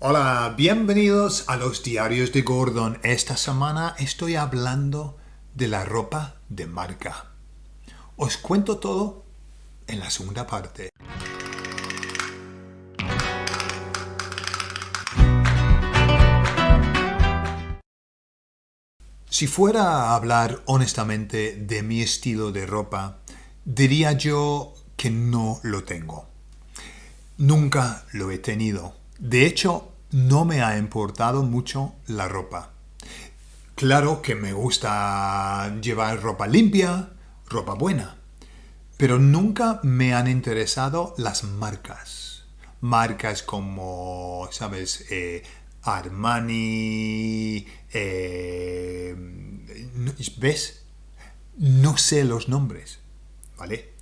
Hola, bienvenidos a los diarios de Gordon. Esta semana estoy hablando de la ropa de marca. Os cuento todo en la segunda parte. Si fuera a hablar honestamente de mi estilo de ropa, diría yo que no lo tengo. Nunca lo he tenido. De hecho, no me ha importado mucho la ropa. Claro que me gusta llevar ropa limpia, ropa buena, pero nunca me han interesado las marcas. Marcas como, ¿sabes? Eh, Armani, eh, ¿ves? No sé los nombres, ¿vale?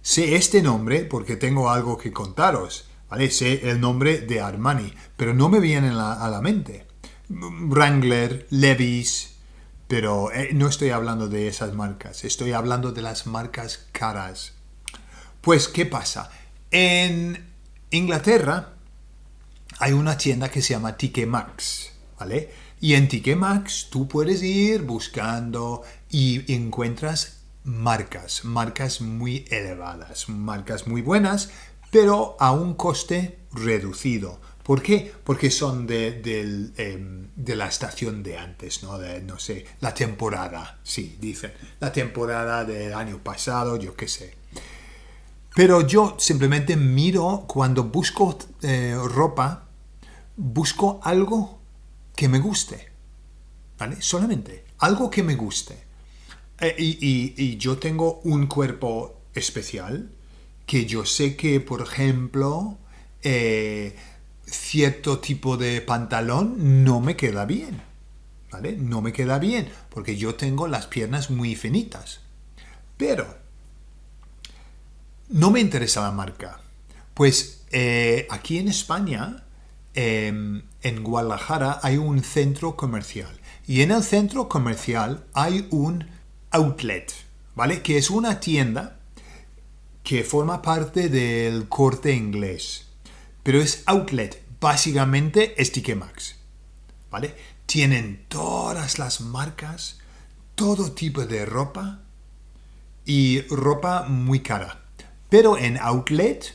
Sé este nombre porque tengo algo que contaros, Sé el nombre de Armani, pero no me viene a la mente. Wrangler, Levi's, pero eh, no estoy hablando de esas marcas, estoy hablando de las marcas caras. Pues, ¿qué pasa? En Inglaterra hay una tienda que se llama TK Maxx, ¿vale? Y en TK Maxx tú puedes ir buscando y encuentras marcas, marcas muy elevadas, marcas muy buenas, pero a un coste reducido. ¿Por qué? Porque son de, em, la estación de antes, ¿no? De, no sé, la temporada, sí, dicen, la temporada del año pasado, yo qué sé. Pero yo simplemente miro, cuando busco eh, ropa, busco algo que me guste, ¿vale? Solamente, algo que me guste. Eh, y, yo tengo un cuerpo especial que yo sé que, por ejemplo, eh, cierto tipo de pantalón no me queda bien. ¿Vale? No me queda bien porque yo tengo las piernas muy finitas. Pero no me interesa la marca. Pues eh, aquí en España, em, en Guadalajara, hay un centro comercial. Y en el centro comercial hay un outlet, ¿vale? Que es una tienda que forma parte del corte inglés. Pero es outlet, básicamente es Max, ¿vale? Tienen todas las marcas, todo tipo de ropa y ropa muy cara. Pero en outlet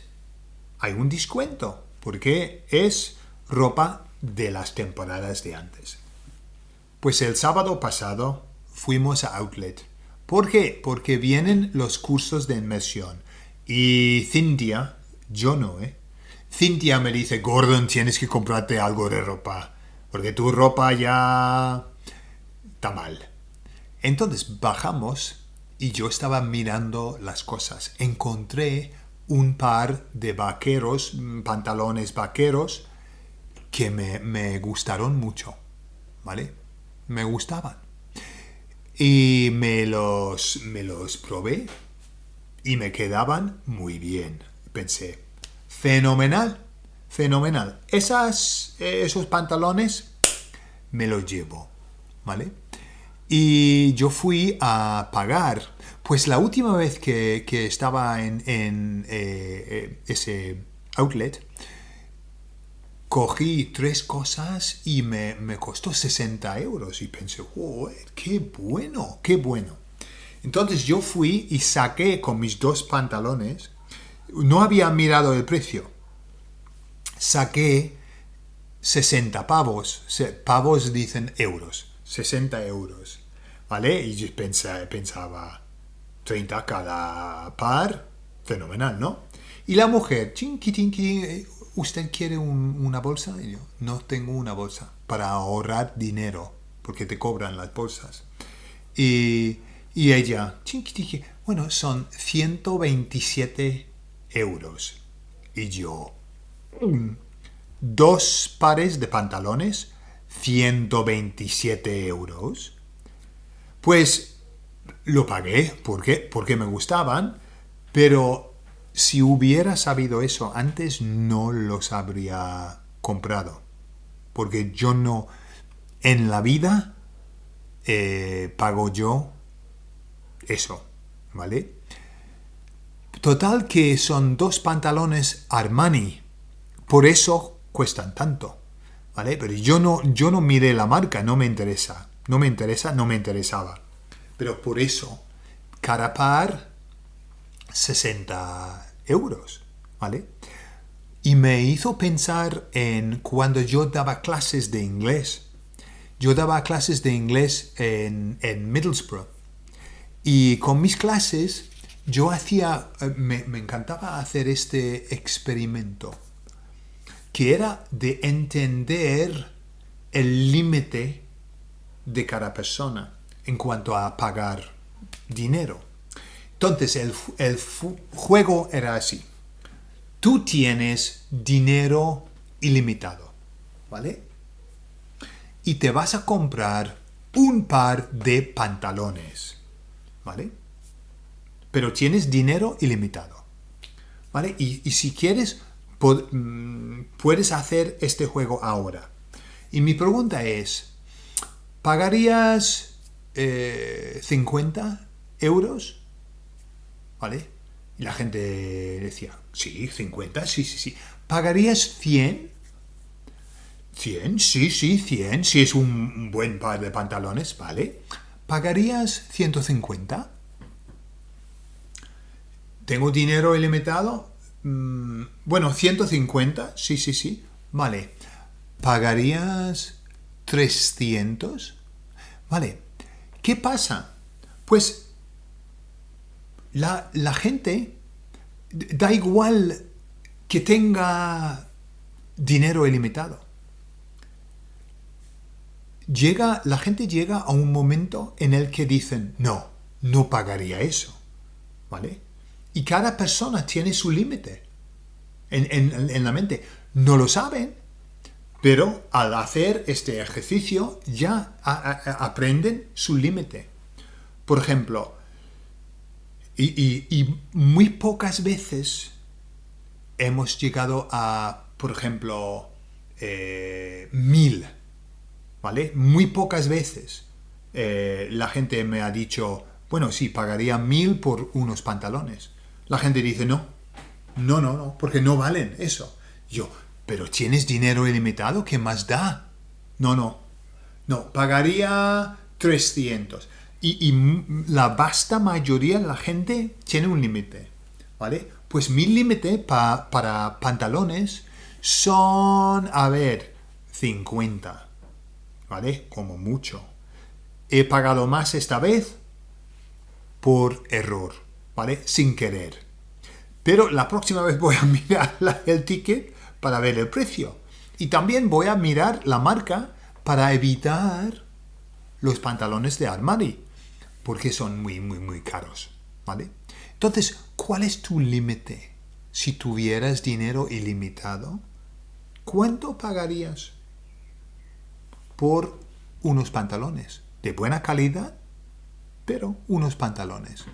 hay un descuento porque es ropa de las temporadas de antes. Pues el sábado pasado fuimos a Outlet. ¿Por qué? Porque vienen los cursos de inmersión. Y Cintia, yo no, ¿eh? Cintia me dice, Gordon, tienes que comprarte algo de ropa. Porque tu ropa ya está mal. Entonces bajamos y yo estaba mirando las cosas. Encontré un par de vaqueros, pantalones vaqueros, que me, me gustaron mucho. ¿Vale? Me gustaban. Y me los, me los probé y me quedaban muy bien. Pensé, fenomenal, fenomenal. Esas, esos pantalones me los llevo, ¿vale? Y yo fui a pagar. Pues la última vez que, estaba en, en eh, eh, ese outlet, cogí tres cosas y me, costó 60 euros. Y pensé, qué bueno, qué bueno. Entonces yo fui y saqué con mis dos pantalones, no había mirado el precio, saqué 60 pavos, pavos dicen euros, 60 euros, ¿vale? Y yo pensaba, 30 cada par, fenomenal, ¿no? Y la mujer, chinqui, ¿usted quiere una bolsa? Y yo, no tengo una bolsa para ahorrar dinero, porque te cobran las bolsas. Y, y ella, bueno, son 127 euros. Y yo, mm, dos pares de pantalones, 127 euros. Pues lo pagué, ¿por qué? Porque me gustaban, pero si hubiera sabido eso antes, no los habría comprado. Porque yo no, en la vida, eh, pago yo eso, ¿vale? Total que son dos pantalones Armani, por eso cuestan tanto. ¿vale? Pero yo no, yo no miré la marca, no me interesa. No me interesa, no me interesaba. Pero por eso, cada par, 60 euros, ¿vale? Y me hizo pensar en cuando yo daba clases de inglés. Yo daba clases de inglés en, en Middlesbrough. Y con mis clases yo hacía, eh, me, me encantaba hacer este experimento, que era de entender el límite de cada persona en cuanto a pagar dinero. Entonces el, el juego era así. Tú tienes dinero ilimitado, ¿vale? Y te vas a comprar un par de pantalones, ¿vale? Pero tienes dinero ilimitado, ¿vale? Y, si quieres, mm, puedes hacer este juego ahora. Y mi pregunta es, ¿pagarías 50 eh, euros? ¿Vale? Y la gente decía, sí, 50, sí, sí, sí. ¿Pagarías 100? 100, sí, sí, 100, si es un buen par de pantalones, ¿vale? ¿Pagarías 150? ¿Tengo dinero ilimitado? Mm, bueno, 150, sí, sí, sí. Vale. ¿Pagarías 300? Vale. ¿Qué pasa? Pues la, la gente da igual que tenga dinero ilimitado. Llega, la gente llega a un momento en el que dicen, no, no pagaría eso. ¿Vale? Y cada persona tiene su límite en, en la mente. No lo saben, pero al hacer este ejercicio ya aprenden su límite. Por ejemplo, y, muy pocas veces hemos llegado a, por ejemplo, eh, mil, Muy pocas veces eh, la gente me ha dicho, bueno, sí, pagaría mil por unos pantalones. La gente dice, no, no, no, no, porque no valen eso. Yo, pero tienes dinero ilimitado, ¿qué más da? No, no. No, pagaría 300. Y, la vasta mayoría de la gente tiene un límite. ¿Vale? Pues mi límite para pantalones son, a ver, 50. ¿Vale? Como mucho. He pagado más esta vez por error. ¿Vale? Sin querer. Pero la próxima vez voy a mirar el ticket para ver el precio. Y también voy a mirar la marca para evitar los pantalones de Armani, porque son muy, muy, muy caros, ¿vale? Entonces, ¿cuál es tu límite? Si tuvieras dinero ilimitado, ¿cuánto pagarías por unos pantalones? De buena calidad, pero unos pantalones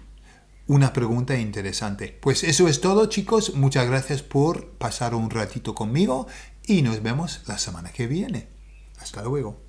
una pregunta interesante. Pues eso es todo chicos, muchas gracias por pasar un ratito conmigo y nos vemos la semana que viene. Hasta luego.